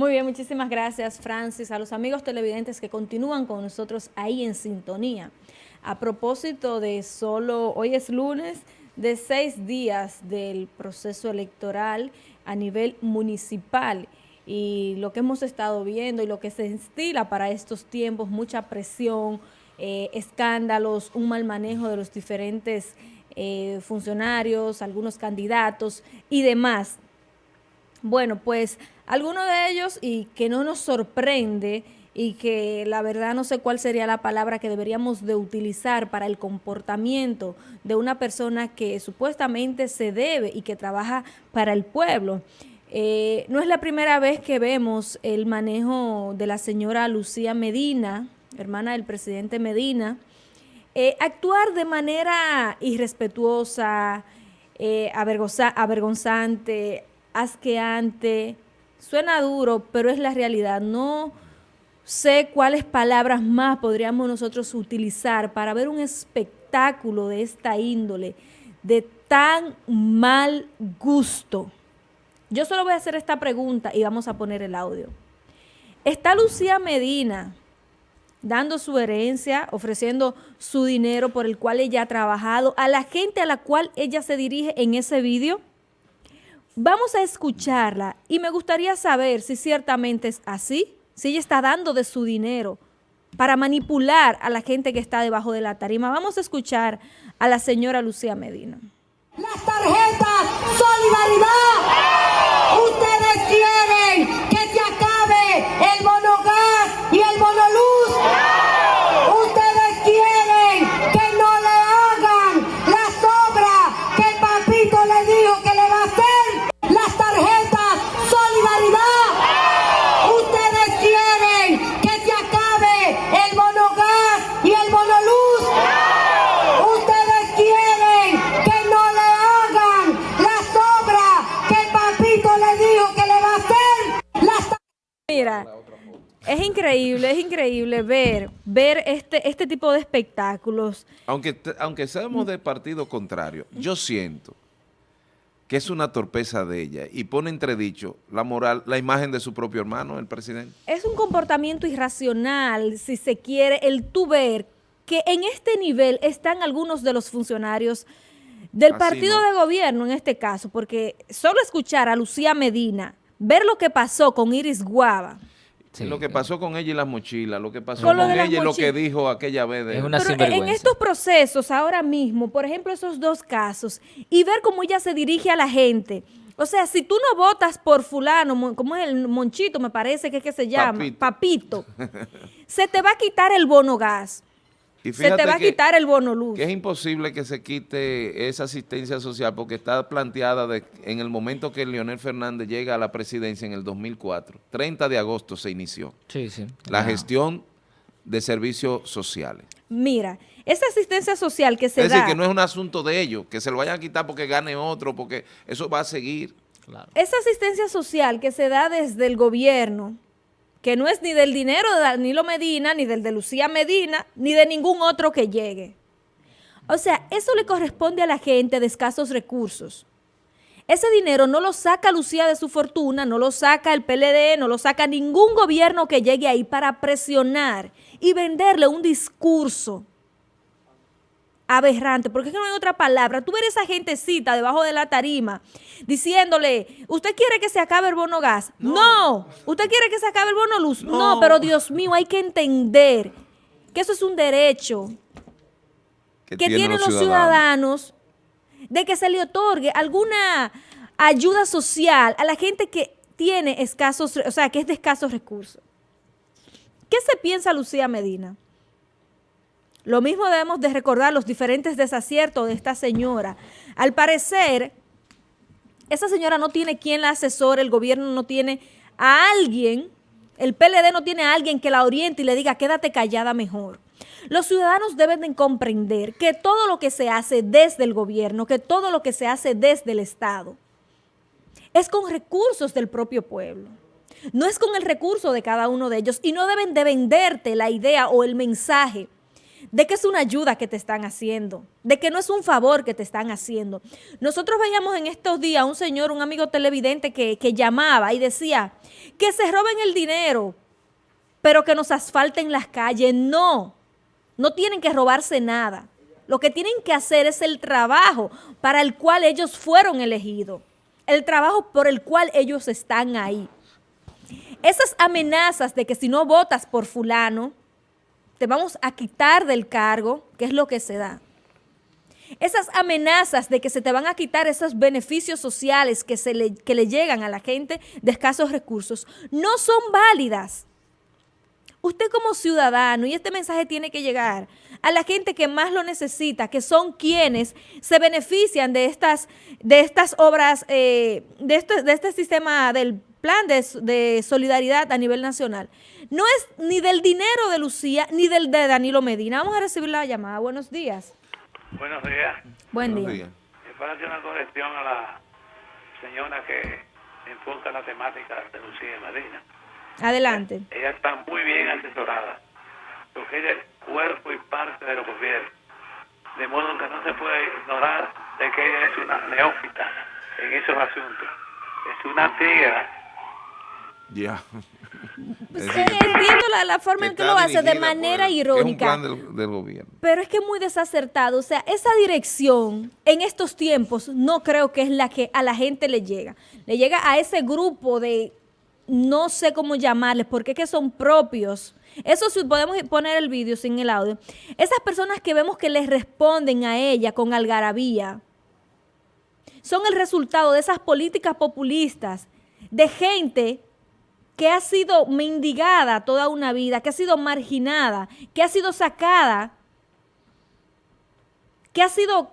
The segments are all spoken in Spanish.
Muy bien, muchísimas gracias Francis, a los amigos televidentes que continúan con nosotros ahí en sintonía. A propósito de solo, hoy es lunes, de seis días del proceso electoral a nivel municipal y lo que hemos estado viendo y lo que se instila para estos tiempos, mucha presión, eh, escándalos, un mal manejo de los diferentes eh, funcionarios, algunos candidatos y demás. Bueno, pues alguno de ellos y que no nos sorprende y que la verdad no sé cuál sería la palabra que deberíamos de utilizar para el comportamiento de una persona que supuestamente se debe y que trabaja para el pueblo. Eh, no es la primera vez que vemos el manejo de la señora Lucía Medina, hermana del presidente Medina, eh, actuar de manera irrespetuosa, eh, avergonzante, asqueante, suena duro, pero es la realidad. No sé cuáles palabras más podríamos nosotros utilizar para ver un espectáculo de esta índole, de tan mal gusto. Yo solo voy a hacer esta pregunta y vamos a poner el audio. ¿Está Lucía Medina dando su herencia, ofreciendo su dinero por el cual ella ha trabajado a la gente a la cual ella se dirige en ese vídeo? Vamos a escucharla y me gustaría saber si ciertamente es así, si ella está dando de su dinero para manipular a la gente que está debajo de la tarima. Vamos a escuchar a la señora Lucía Medina. Las tarjetas Solidaridad, ver, este, este tipo de espectáculos. Aunque, aunque seamos de partido contrario, yo siento que es una torpeza de ella y pone entredicho la moral, la imagen de su propio hermano, el presidente. Es un comportamiento irracional, si se quiere, el tú ver que en este nivel están algunos de los funcionarios del partido de gobierno en este caso, porque solo escuchar a Lucía Medina, ver lo que pasó con Iris Guava, lo que pasó con ella y las mochilas, lo que pasó con, ella y lo que dijo aquella vez. De... Es una Pero en estos procesos ahora mismo, por ejemplo, esos dos casos, y ver cómo ella se dirige a la gente. O sea, si tú no votas por fulano, como es el monchito, me parece que es que se llama, papito se te va a quitar el bono gas se te va a quitar el bono luz. Que es imposible que se quite esa asistencia social porque está planteada en el momento que Leonel Fernández llega a la presidencia en el 2004. 30 de agosto se inició. Sí, sí. La gestión de servicios sociales. Mira, esa asistencia social que se da... Es decir, que no es un asunto de ellos, que se lo vayan a quitar porque gane otro, porque eso va a seguir. Claro. Esa asistencia social que se da desde el gobierno que no es ni del dinero de Danilo Medina, ni del de Lucía Medina, ni de ningún otro que llegue. O sea, eso le corresponde a la gente de escasos recursos. Ese dinero no lo saca Lucía de su fortuna, no lo saca el PLD, no lo saca ningún gobierno que llegue ahí para presionar y venderle un discurso aberrante, porque es que no hay otra palabra. Tú ves esa gentecita debajo de la tarima diciéndole, ¿usted quiere que se acabe el bono gas? No. ¿Usted quiere que se acabe el bono luz? No. pero Dios mío, hay que entender que eso es un derecho que, tienen los ciudadanos. de que se le otorgue alguna ayuda social a la gente que tiene escasos, o sea, que es de escasos recursos. ¿Qué se piensa Lucía Medina? Lo mismo debemos de recordar los diferentes desaciertos de esta señora. Al parecer, esa señora no tiene quien la asesore, el gobierno no tiene a alguien, el PLD no tiene a alguien que la oriente y le diga quédate callada mejor. Los ciudadanos deben de comprender que todo lo que se hace desde el gobierno, que todo lo que se hace desde el Estado, es con recursos del propio pueblo. No es con el recurso de cada uno de ellos y no deben de venderte la idea o el mensaje de que es una ayuda que te están haciendo, de que no es un favor que te están haciendo. Nosotros veíamos en estos días a un señor, un amigo televidente que, que llamaba y decía que se roben el dinero, pero que nos asfalten las calles. No, no tienen que robarse nada. Lo que tienen que hacer es el trabajo para el cual ellos fueron elegidos, el trabajo por el cual ellos están ahí. Esas amenazas de que si no votas por fulano, te vamos a quitar del cargo, que es lo que se da. Esas amenazas de que se te van a quitar esos beneficios sociales que, se le, que le llegan a la gente de escasos recursos, no son válidas. Usted como ciudadano, y este mensaje tiene que llegar a la gente que más lo necesita, que son quienes se benefician de estas, de estas obras, eh, de, de este sistema del plan de, solidaridad a nivel nacional. No es ni del dinero de Lucía ni del de Danilo Medina. Vamos a recibir la llamada. Buenos días. Buenos días. Buen día. para hacer una corrección a la señora que enfoca la temática de Lucía Medina. Adelante. Ella está muy bien asesorada, porque ella es cuerpo y parte de los gobiernos. De modo que no se puede ignorar de que ella es una neófita en esos asuntos. Es una tía ya. Pues, eh, entiendo la, forma en que lo hace de manera irónica. Es un plan del, gobierno. Pero es que es muy desacertado. O sea, esa dirección en estos tiempos no creo que es la que a la gente le llega. Le llega a ese grupo de, no sé cómo llamarles, porque es que son propios. Eso si podemos poner el vídeo sin el audio. Esas personas que vemos que les responden a ella con algarabía, son el resultado de esas políticas populistas de gente que ha sido mendigada toda una vida, que ha sido marginada, que ha sido sacada, que ha sido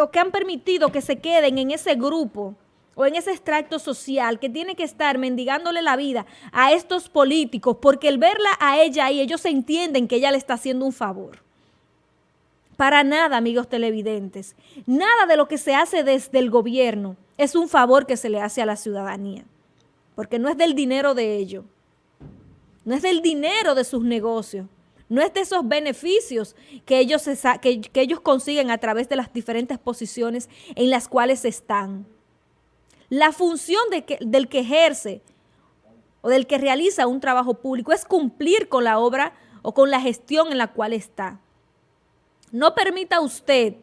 o que han permitido que se queden en ese grupo o en ese extracto social que tiene que estar mendigándole la vida a estos políticos porque el verla a ella ahí, ellos entienden que ella le está haciendo un favor. Para nada, amigos televidentes. Nada de lo que se hace desde el gobierno es un favor que se le hace a la ciudadanía porque no es del dinero de ellos, no es del dinero de sus negocios, no es de esos beneficios que ellos, que, ellos consiguen a través de las diferentes posiciones en las cuales están. La función del que ejerce o del que realiza un trabajo público es cumplir con la obra o con la gestión en la cual está. No permita usted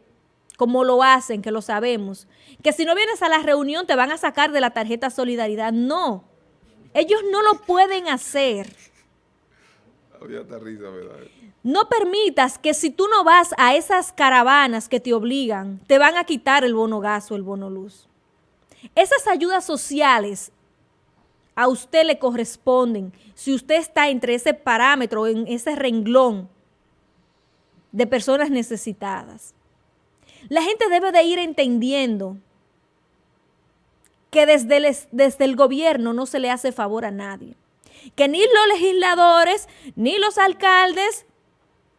como lo hacen, que lo sabemos, que si no vienes a la reunión te van a sacar de la tarjeta Solidaridad. No, ellos no lo pueden hacer. No permitas que si tú no vas a esas caravanas que te obligan, te van a quitar el bono gas o el bono luz. Esas ayudas sociales a usted le corresponden si usted está entre ese parámetro, en ese renglón de personas necesitadas. La gente debe de ir entendiendo que desde el, desde el gobierno no se le hace favor a nadie. Que ni los legisladores, ni los alcaldes,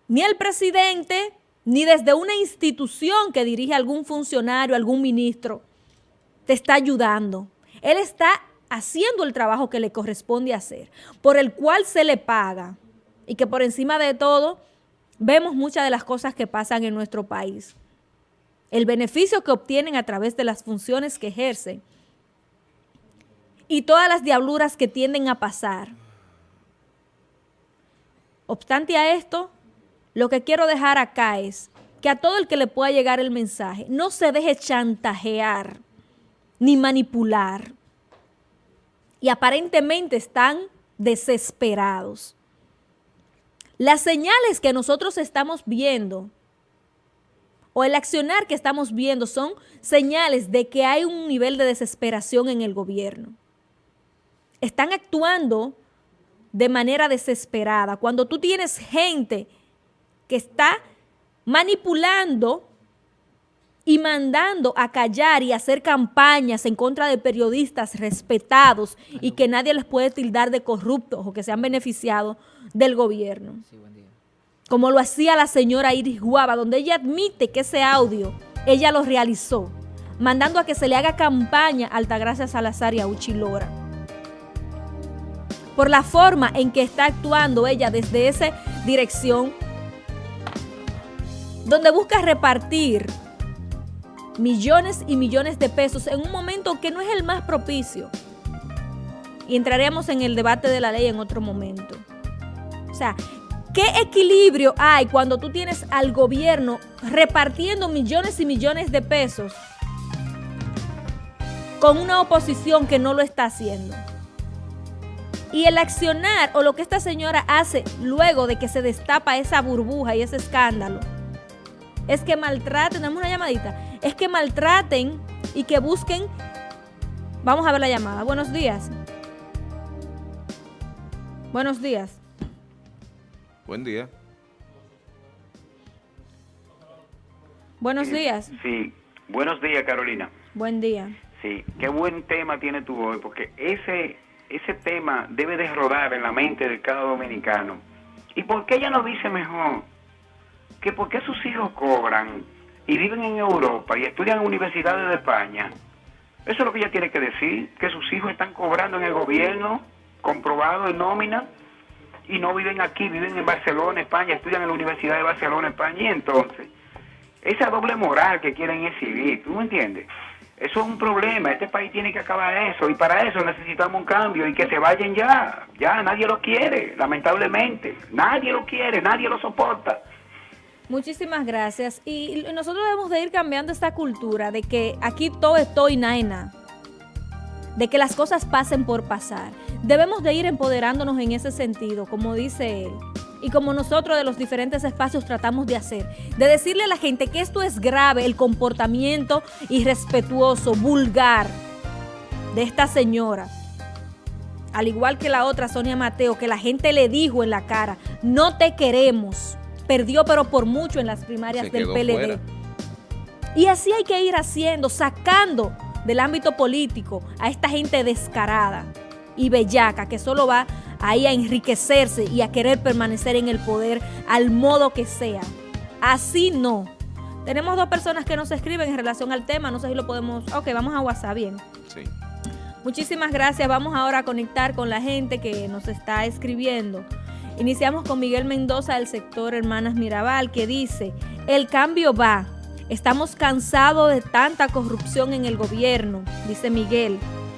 ni el presidente, ni desde una institución que dirige algún funcionario, algún ministro, te está ayudando. Él está haciendo el trabajo que le corresponde hacer, por el cual se le paga. Y que por encima de todo, vemos muchas de las cosas que pasan en nuestro país el beneficio que obtienen a través de las funciones que ejercen y todas las diabluras que tienden a pasar. Obstante a esto, lo que quiero dejar acá es que a todo el que le pueda llegar el mensaje, no se deje chantajear ni manipular. Y aparentemente están desesperados. Las señales que nosotros estamos viendo o el accionar que estamos viendo son señales de que hay un nivel de desesperación en el gobierno. Están actuando de manera desesperada. Cuando tú tienes gente que está manipulando y mandando a callar y hacer campañas en contra de periodistas respetados y que nadie les puede tildar de corruptos o que se han beneficiado del gobierno como lo hacía la señora Iris Guava, donde ella admite que ese audio ella lo realizó, mandando a que se le haga campaña a Altagracia Salazar y a Uchilora. Por la forma en que está actuando ella desde esa dirección donde busca repartir millones y millones de pesos en un momento que no es el más propicio. Y entraremos en el debate de la ley en otro momento. O sea, ¿qué equilibrio hay cuando tú tienes al gobierno repartiendo millones y millones de pesos con una oposición que no lo está haciendo? Y el accionar o lo que esta señora hace luego de que se destapa esa burbuja y ese escándalo es que maltraten, dame una llamadita, es que maltraten y que busquen, vamos a ver la llamada, buenos días. Buenos días. Buen día. Buenos días. Sí, buenos días Carolina. Buen día. Sí, qué buen tema tiene tú hoy, porque ese, ese tema debe de rodar en la mente de cada dominicano. ¿Y por qué ella no dice mejor que por qué sus hijos cobran y viven en Europa y estudian en universidades de España? Eso es lo que ella tiene que decir, que sus hijos están cobrando en el gobierno, comprobado en nómina, y no viven aquí, viven en Barcelona, España, estudian en la Universidad de Barcelona, España, y entonces, esa doble moral que quieren exhibir, ¿tú me entiendes? Eso es un problema, este país tiene que acabar eso, y para eso necesitamos un cambio, y que se vayan ya, ya, nadie lo quiere, lamentablemente, nadie lo quiere, nadie lo soporta. Muchísimas gracias. Y nosotros debemos de ir cambiando esta cultura de que aquí todo es todo y naina de que las cosas pasen por pasar. Debemos de ir empoderándonos en ese sentido, como dice él, y como nosotros de los diferentes espacios tratamos de hacer, de decirle a la gente que esto es grave, el comportamiento irrespetuoso, vulgar de esta señora. Al igual que la otra, Sonia Mateo, que la gente le dijo en la cara, no te queremos. Perdió pero por mucho en las primarias del PLD. Y así hay que ir haciendo, sacando del ámbito político a esta gente descarada y bellaca que solo va ahí a enriquecerse y a querer permanecer en el poder al modo que sea. Así no. Tenemos dos personas que nos escriben en relación al tema, no sé si lo podemos... Ok, vamos a WhatsApp, bien. Sí. Muchísimas gracias. Vamos ahora a conectar con la gente que nos está escribiendo. Iniciamos con Miguel Mendoza del sector Hermanas Mirabal que dice, el cambio va, Estamos cansados de tanta corrupción en el gobierno, dice Miguel.